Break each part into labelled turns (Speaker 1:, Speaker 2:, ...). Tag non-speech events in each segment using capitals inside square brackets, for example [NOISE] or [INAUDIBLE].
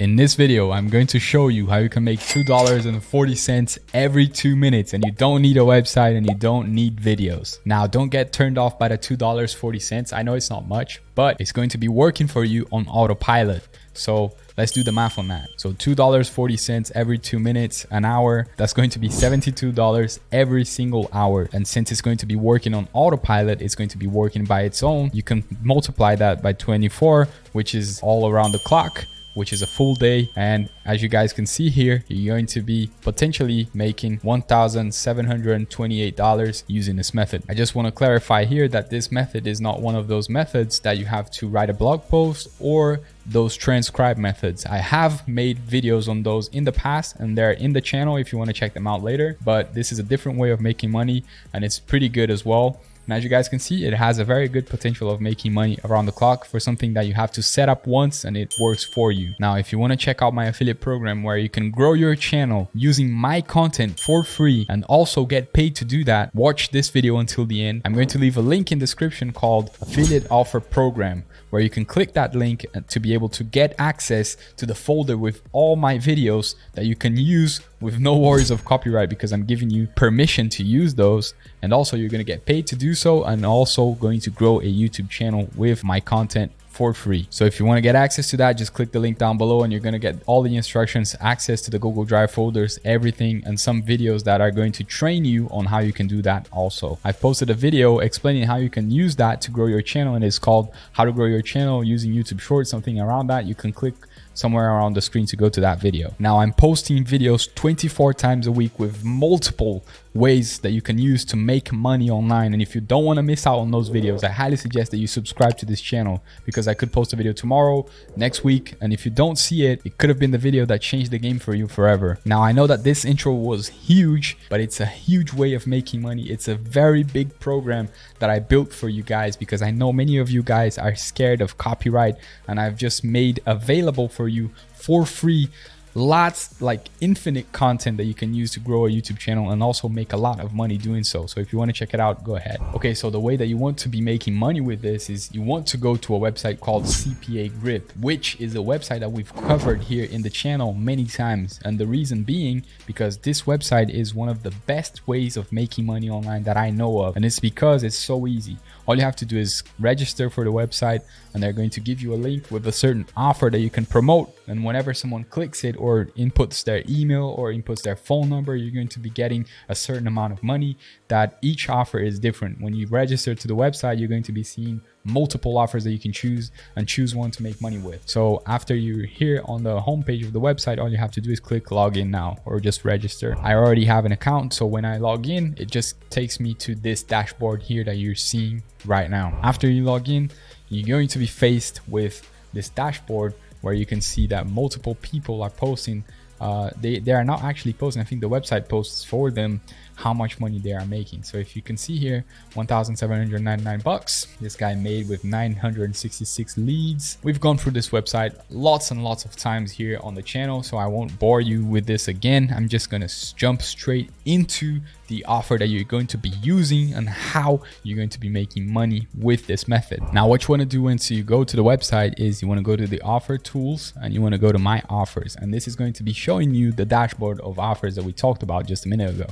Speaker 1: In this video, I'm going to show you how you can make $2.40 every two minutes and you don't need a website and you don't need videos. Now, don't get turned off by the $2.40. I know it's not much, but it's going to be working for you on autopilot. So let's do the math on that. So $2.40 every two minutes, an hour, that's going to be $72 every single hour. And since it's going to be working on autopilot, it's going to be working by its own. You can multiply that by 24, which is all around the clock which is a full day. And as you guys can see here, you're going to be potentially making $1,728 using this method. I just want to clarify here that this method is not one of those methods that you have to write a blog post or those transcribe methods. I have made videos on those in the past and they're in the channel if you want to check them out later, but this is a different way of making money and it's pretty good as well. And as you guys can see, it has a very good potential of making money around the clock for something that you have to set up once and it works for you. Now, if you want to check out my affiliate program where you can grow your channel using my content for free and also get paid to do that, watch this video until the end. I'm going to leave a link in description called affiliate offer program where you can click that link uh, to be able to get access to the folder with all my videos that you can use with no worries of copyright because I'm giving you permission to use those. And also you're going to get paid to do so and also going to grow a YouTube channel with my content for free. So if you want to get access to that, just click the link down below and you're going to get all the instructions, access to the Google Drive folders, everything, and some videos that are going to train you on how you can do that also. I've posted a video explaining how you can use that to grow your channel and it's called how to grow your channel using YouTube Shorts, something around that. You can click somewhere around the screen to go to that video. Now I'm posting videos 24 times a week with multiple ways that you can use to make money online. And if you don't want to miss out on those videos, I highly suggest that you subscribe to this channel because I could post a video tomorrow, next week. And if you don't see it, it could have been the video that changed the game for you forever. Now I know that this intro was huge, but it's a huge way of making money. It's a very big program that I built for you guys because I know many of you guys are scared of copyright and I've just made available for you for free lots like infinite content that you can use to grow a YouTube channel and also make a lot of money doing so. So if you want to check it out, go ahead. Okay, so the way that you want to be making money with this is you want to go to a website called CPA Grip, which is a website that we've covered here in the channel many times. And the reason being because this website is one of the best ways of making money online that I know of. And it's because it's so easy. All you have to do is register for the website and they're going to give you a link with a certain offer that you can promote. And whenever someone clicks it or inputs their email or inputs their phone number, you're going to be getting a certain amount of money that each offer is different. When you register to the website, you're going to be seeing multiple offers that you can choose and choose one to make money with. So after you're here on the homepage of the website, all you have to do is click login now or just register. I already have an account. So when I log in, it just takes me to this dashboard here that you're seeing right now. After you log in, you're going to be faced with this dashboard where you can see that multiple people are posting uh, they, they are not actually posting. I think the website posts for them how much money they are making. So if you can see here, 1,799 bucks. This guy made with 966 leads. We've gone through this website lots and lots of times here on the channel, so I won't bore you with this again. I'm just gonna jump straight into the offer that you're going to be using and how you're going to be making money with this method. Now, what you want to do once you go to the website is you want to go to the offer tools and you want to go to my offers. And this is going to be showing you the dashboard of offers that we talked about just a minute ago.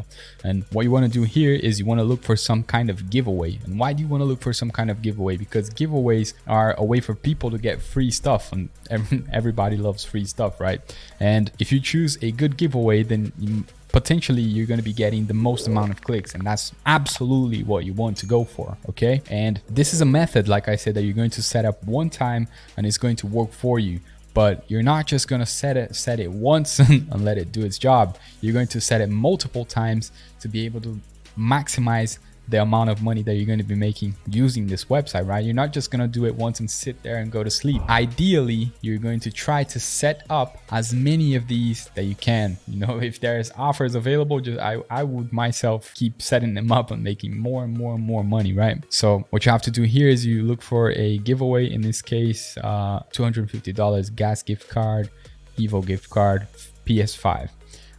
Speaker 1: And what you want to do here is you want to look for some kind of giveaway. And why do you want to look for some kind of giveaway? Because giveaways are a way for people to get free stuff and [LAUGHS] everybody loves free stuff, right? And if you choose a good giveaway, then you potentially you're going to be getting the most amount of clicks and that's absolutely what you want to go for okay? And this is a method like i said that you're going to set up one time and it's going to work for you. But you're not just going to set it set it once [LAUGHS] and let it do its job. You're going to set it multiple times to be able to maximize the amount of money that you're going to be making using this website, right? You're not just going to do it once and sit there and go to sleep. Ideally, you're going to try to set up as many of these that you can. [LAUGHS] You know, if there's offers available, just I, I would myself keep setting them up and making more and more and more money, right? So what you have to do here is you look for a giveaway, in this case, uh, $250 gas gift card, Evo gift card, PS5.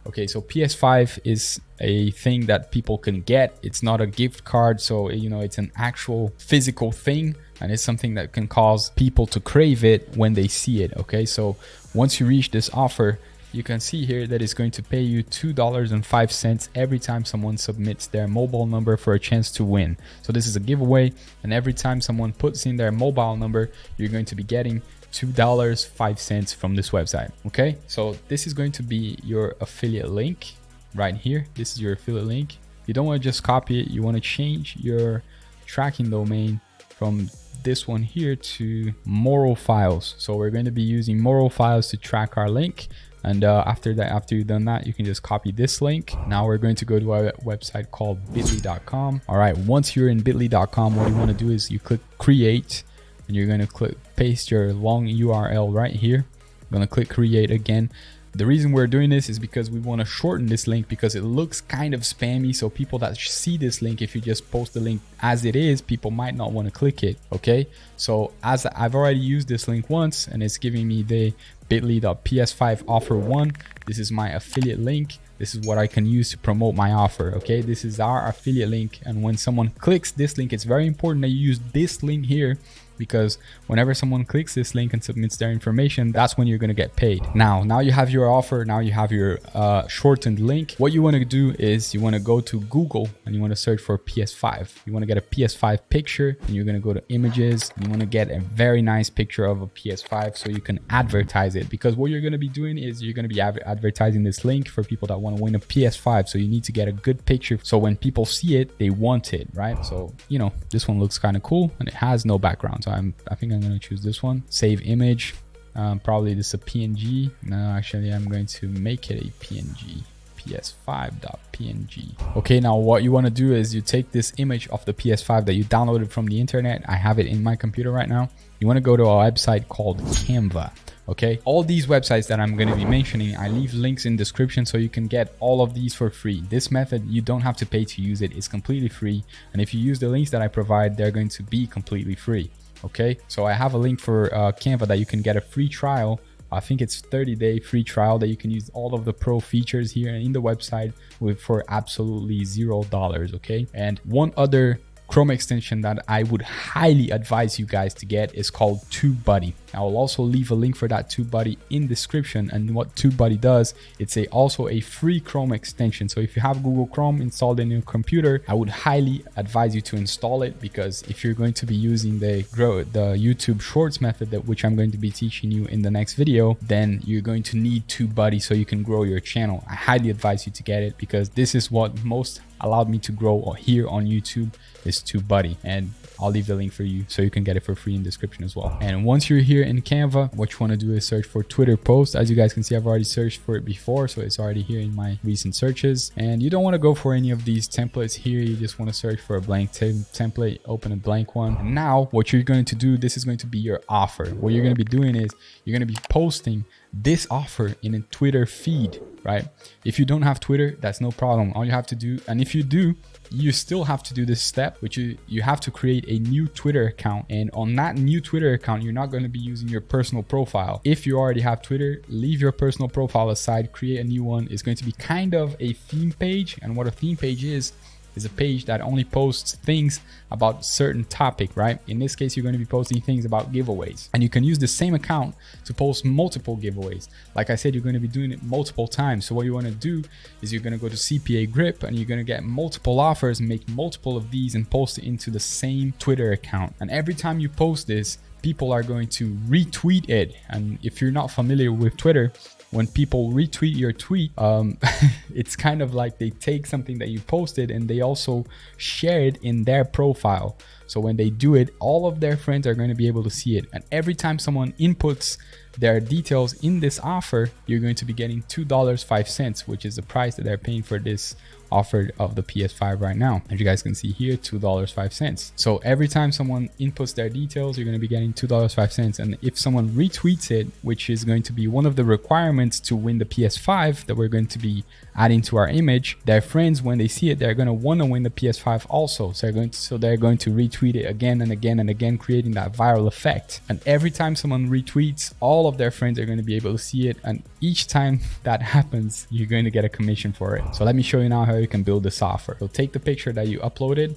Speaker 1: Okay, so PS5 is a thing that people can get. It's not a gift card, so you know it's an actual physical thing and it's something that can cause people to crave it when they see it. Okay, so once you reach this offer, you can see here that it's going to pay you $2.05 every time someone submits their mobile number for a chance to win. So this is a giveaway and every time someone puts in their mobile number, you're going to be getting $2.05 from this website. Okay, so this is going to be your affiliate link right here. This is your affiliate link. You don't want to just copy it. You want to change your tracking domain from this one here to moral files. So we're going to be using moral files to track our link. And uh, after that, after you've done that, you can just copy this link. Now we're going to go to our website called bit.ly.com. All right, once you're in bit.ly.com, what you want to do is you click create and you're going to click paste your long URL right here. I'm going to click create again. The reason we're doing this is because we want to shorten this link because it looks kind of spammy. So people that see this link, if you just post the link as it is, people might not want to click it. Okay. So as I've already used this link once and it's giving me the bit.ly.ps5 offer one. This is my affiliate link. This is what I can use to promote my offer. Okay. This is our affiliate link. And when someone clicks this link, it's very important that you use this link here because whenever someone clicks this link and submits their information, that's when you're going to get paid. Now, now you have your offer. Now you have your uh, shortened link. What you want to do is you want to go to Google and you want to search for PS5. You want to get a PS5 picture and you're going to go to images. You want to get a very nice picture of a PS5 so you can advertise it because what you're going to be doing is you're going to be advertising this link for people that want to win a PS5. So you need to get a good picture. So when people see it, they want it, right? So, you know, this one looks kind of cool and it has no background. So I'm, I think I'm going to choose this one. Save image. Um, probably this is a PNG. No, actually, I'm going to make it a PNG ps5.png. Okay, now what you want to do is you take this image of the PS5 that you downloaded from the internet. I have it in my computer right now. You want to go to a website called Canva. Okay, all these websites that I'm going to be mentioning, I leave links in description so you can get all of these for free. This method, you don't have to pay to use it. It's completely free. And if you use the links that I provide, they're going to be completely free okay? So i have a link for uh, canva that you can get a free trial. I think it's 30 day free trial that you can use all of the pro features here in the website with for absolutely zero dollars okay? And one other Chrome extension that I would highly advise you guys to get is called TubeBuddy. I will also leave a link for that TubeBuddy in description. And what TubeBuddy does, it's a also a free Chrome extension. So if you have Google Chrome installed in your computer, I would highly advise you to install it because if you're going to be using the grow the YouTube Shorts method that which I'm going to be teaching you in the next video, then you're going to need TubeBuddy so you can grow your channel. I highly advise you to get it because this is what most allowed me to grow here on YouTube is TubeBuddy and I'll leave the link for you so you can get it for free in description as well. And once you're here in Canva, what you want to do is search for Twitter post. As you guys can see, I've already searched for it before, so it's already here in my recent searches. And you don't want to go for any of these templates here. You just want to search for a blank template, open a blank one. And now what you're going to do, this is going to be your offer. What you're going to be doing is you're going to be posting this offer in a Twitter feed, right? If you don't have Twitter, that's no problem. All you have to do, and if you do, you still have to do this step, which you, you have to create a new Twitter account. And on that new Twitter account, you're not going to be using your personal profile. If you already have Twitter, leave your personal profile aside, create a new one. It's going to be kind of a theme page. And what a theme page is, is a page that only posts things about certain topic, right? In this case, you're going to be posting things about giveaways and you can use the same account to post multiple giveaways. Like I said, you're going to be doing it multiple times. So what you want to do is you're going to go to CPA grip and you're going to get multiple offers, make multiple of these and post it into the same Twitter account. And every time you post this, people are going to retweet it. And if you're not familiar with Twitter, when people retweet your tweet, um, [LAUGHS] it's kind of like they take something that you posted and they also share it in their profile. So when they do it, all of their friends are going to be able to see it. And every time someone inputs their details in this offer, you're going to be getting $2.05, which is the price that they're paying for this offer of the PS5 right now. As you guys can see here, $2.05. So every time someone inputs their details, you're going to be getting $2.05. And if someone retweets it, which is going to be one of the requirements to win the PS5 that we're going to be adding to our image, their friends, when they see it, they're going to want to win the PS5 also. So they're going to, so they're going to retweet it again and again and again, creating that viral effect. And every time someone retweets, all of their friends are going to be able to see it. And each time that happens, you're going to get a commission for it. So let me show you now how you can build this offer. So take the picture that you uploaded,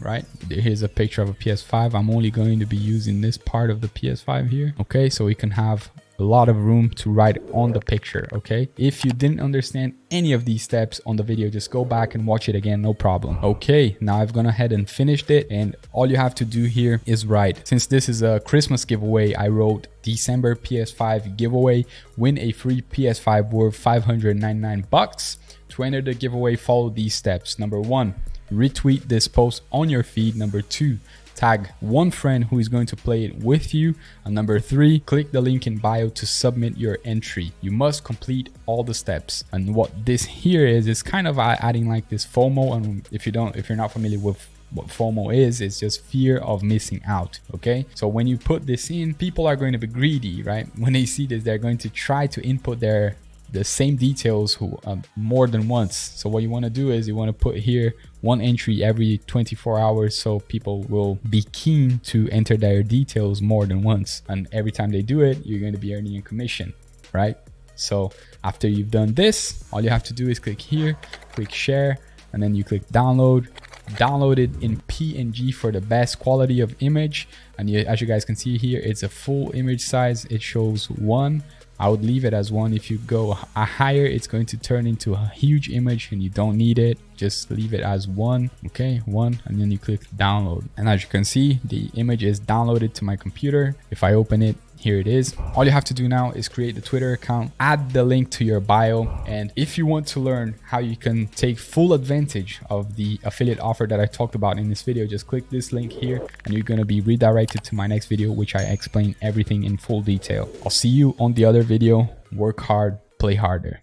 Speaker 1: right? Here's a picture of a PS5. I'm only going to be using this part of the PS5 here. Okay, so we can have a lot of room to write on the picture, okay? If you didn't understand any of these steps on the video, just go back and watch it again, no problem. Okay, now I've gone ahead and finished it and all you have to do here is write. Since this is a Christmas giveaway, I wrote December PS5 giveaway, win a free PS5 worth 599 bucks. To enter the giveaway, follow these steps. Number one, retweet this post on your feed. Number two, tag one friend who is going to play it with you. And number three, click the link in bio to submit your entry. You must complete all the steps. And what this here is, is kind of adding like this FOMO. And if you don't, if you're not familiar with what FOMO is, it's just fear of missing out. Okay. So when you put this in, people are going to be greedy, right? [LAUGHS] When they see this, they're going to try to input their the same details who, um, more than once. So what you want to do is you want to put here one entry every 24 hours so people will be keen to enter their details more than once. And every time they do it, you're going to be earning a commission, right? So after you've done this, all you have to do is click here, click share, and then you click download download it in png for the best quality of image and you, as you guys can see here it's a full image size it shows one I would leave it as one. If you go higher, it's going to turn into a huge image and you don't need it. Just leave it as one. Okay, one, and then you click download. And as you can see, the image is downloaded to my computer. If I open it, here it is. All you have to do now is create the Twitter account, add the link to your bio. And if you want to learn how you can take full advantage of the affiliate offer that I talked about in this video, just click this link here and you're going to be redirected to my next video, which I explain everything in full detail. I'll see you on the other video. Work hard, play harder.